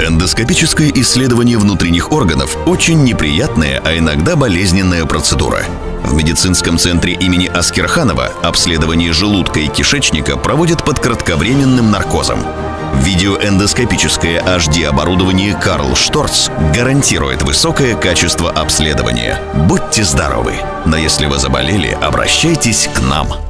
Эндоскопическое исследование внутренних органов – очень неприятная, а иногда болезненная процедура. В медицинском центре имени Аскерханова обследование желудка и кишечника проводят под кратковременным наркозом. Видеоэндоскопическое HD-оборудование Карл Шторц гарантирует высокое качество обследования. Будьте здоровы! Но если вы заболели, обращайтесь к нам.